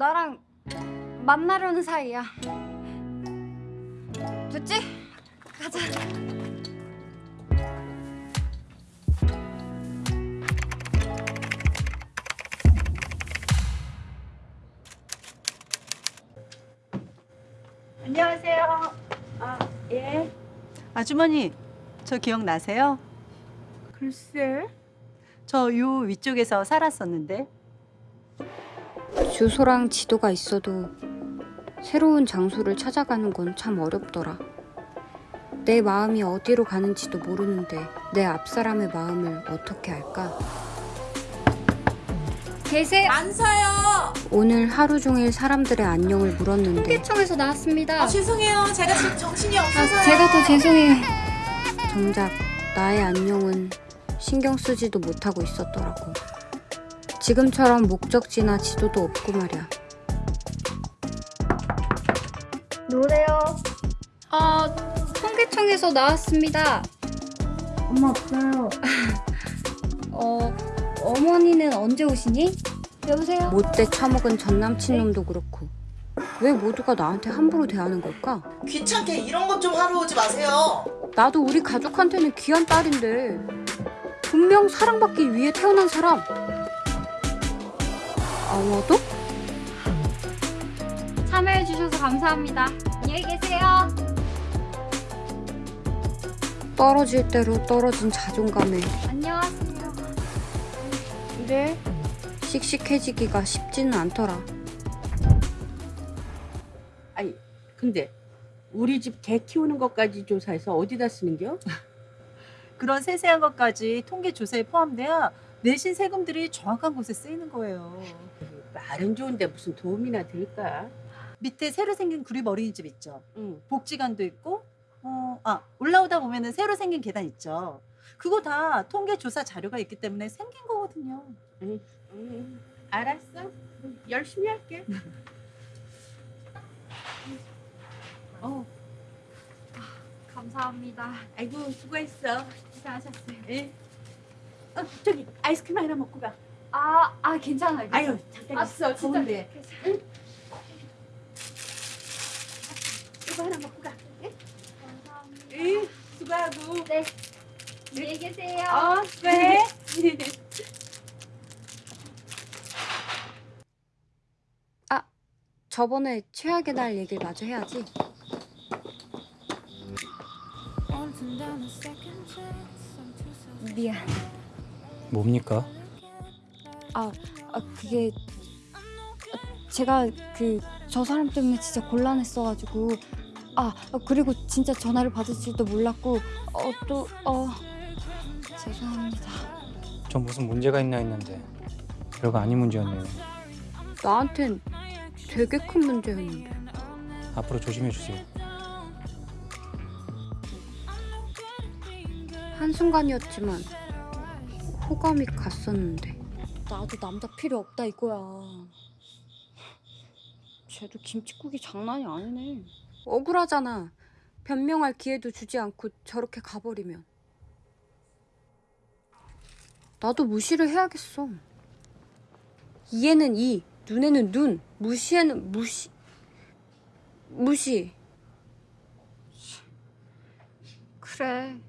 나랑 만나려는 사이야. 됐지? 가자. 안녕하세요. 아, 예. 아주머니, 저 기억나세요? 글쎄. 저 요 위쪽에서 살았었는데. 주소랑 지도가 있어도 새로운 장소를 찾아가는 건 참 어렵더라. 내 마음이 어디로 가는지도 모르는데 내 앞사람의 마음을 어떻게 알까? 계세요? 안 사요. 오늘 하루 종일 사람들의 안녕을 물었는데 통계청에서 나왔습니다. 아, 죄송해요. 제가 지금 정신이 아, 없어서요. 제가 더 죄송해요. 정작 나의 안녕은 신경 쓰지도 못하고 있었더라고. 지금처럼 목적지나 지도도 없고 말이야. 노래요. 아, 통계청에서 나왔습니다. 엄마 없어요. 어, 어머니는 언제 오시니? 여보세요? 못돼 처먹은 전 남친 놈도 그렇고 왜 모두가 나한테 함부로 대하는 걸까? 귀찮게 이런 것 좀 하러 오지 마세요. 나도 우리 가족한테는 귀한 딸인데 분명 사랑받기 위해 태어난 사람 아마도? 참여해주셔서 감사합니다 안녕히 계세요 떨어질 대로 떨어진 자존감에 안녕하세요 네. 씩씩해지기가 쉽지는 않더라 아니, 근데 우리 집 개 키우는 것까지 조사해서 어디다 쓰는겨? 그런 세세한 것까지 통계 조사에 포함돼야 내신 세금들이 정확한 곳에 쓰이는 거예요. 말은 좋은데 무슨 도움이나 될까? 밑에 새로 생긴 구립 어린이집 있죠. 응. 복지관도 있고, 어, 아 올라오다 보면은 새로 생긴 계단 있죠. 그거 다 통계 조사 자료가 있기 때문에 생긴 거거든요. 응. 응. 알았어. 열심히 할게. 어, 감사합니다 아이고 수고했어. 고생하셨어요 예. 어, 저기 아이스크림 하나 먹고 가. 아, 아 괜찮아요 아유, 잠깐 아, 있어. 진짜 더운데. 응? 이거 하나 먹고 가. 예? 감사합니다 응. 수고하고. 네 안녕히 계세요 어, 수고해. 저번에 최악의 날 얘기를 마저 해야지. 미안. 뭡니까? 아, 아 그게 아, 제가 그 저 사람 때문에 진짜 곤란했어가지고 아 아, 그리고 진짜 전화를 받을 줄도 몰랐고 어 또어 죄송합니다. 전 무슨 문제가 있나 했는데 별거 아닌 문제였네요. 나한텐 되게 큰 문제였는데. 앞으로 조심해 주세요. 한순간이었지만 호감이 갔었는데. 나도 남자 필요 없다 이거야. 쟤도 김치국이 장난이 아니네. 억울하잖아. 변명할 기회도 주지 않고 저렇게 가버리면. 나도 무시를 해야겠어. 이에는 이 눈에는 눈 무시에는 무시. 무시. 그래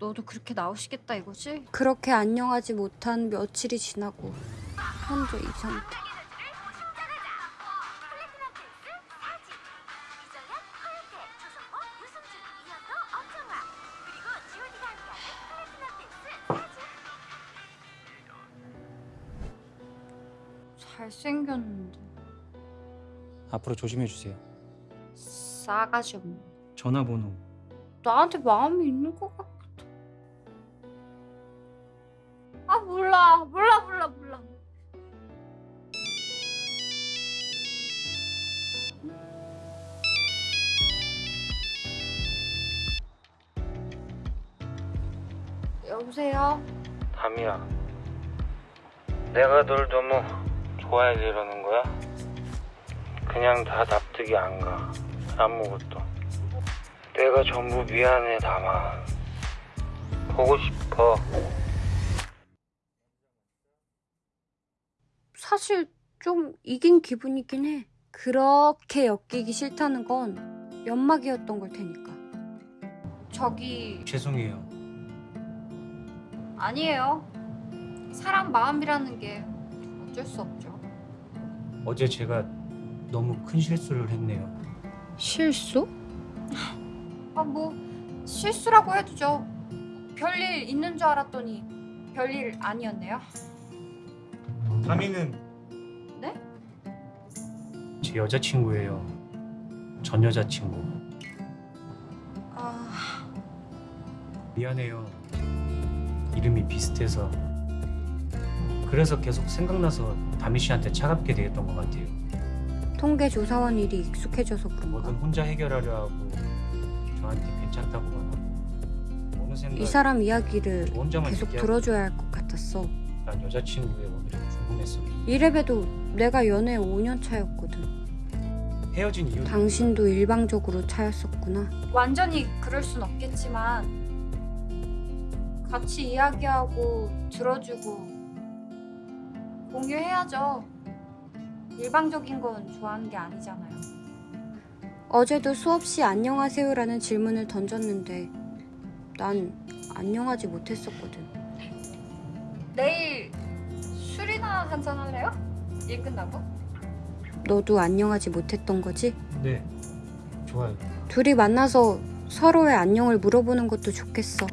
너도 그렇게 나오시겠다 이거지? 그렇게 안녕하지 못한 며칠이 지나고 현재 이 상태. 잘생겼는데 앞으로 조심해 주세요. 싸가지 없네. 전화번호 나한테 마음이 있는 것 몰라 몰라 몰라 몰라. 여보세요. 담이야. 내가 널 너무 좋아해서 이러는 거야? 그냥 다 납득이 안 가. 아무것도. 내가 전부 미안해, 담아. 보고 싶어. 사실 좀 이긴 기분이긴 해. 그렇게 엮이기 싫다는 건 연막이었던 걸 테니까. 저기 죄송해요. 아니에요. 사람 마음이라는 게 어쩔 수 없죠. 어제 제가 너무 큰 실수를 했네요. 실수? 아, 뭐 실수라고 해도죠. 별일 있는 줄 알았더니 별일 아니었네요. 다미는 네? 제 여자친구예요. 전 여자친구. 아, 미안해요. 이름이 비슷해서. 그래서 계속 생각나서 다미 씨한테 차갑게 대했던 것 같아요. 통계 조사원 일이 익숙해져서 뭐든 그런가? 혼자 해결하려 하고 저한테 괜찮다고만 하고 어느샌가 이 사람 이야기를 계속 얘기하고 들어줘야 할 것 같았어. 난 여자친구의 오늘이 궁금했어. 이래봬도 내가 연애 5년 차였거든. 헤어진 이유 당신도 일방적으로 차였었구나. 완전히 그럴 순 없겠지만 같이 이야기하고 들어주고 공유해야죠. 일방적인 건 좋아하는 게 아니잖아요. 어제도 수없이 안녕하세요라는 질문을 던졌는데 난 안녕하지 못했었거든. 내일 한잔 할래요? 일 끝나고? 너도 안녕하지 못했던 거지? 네 좋아요. 둘이 만나서 서로의 안녕을 물어보는 것도 좋겠어.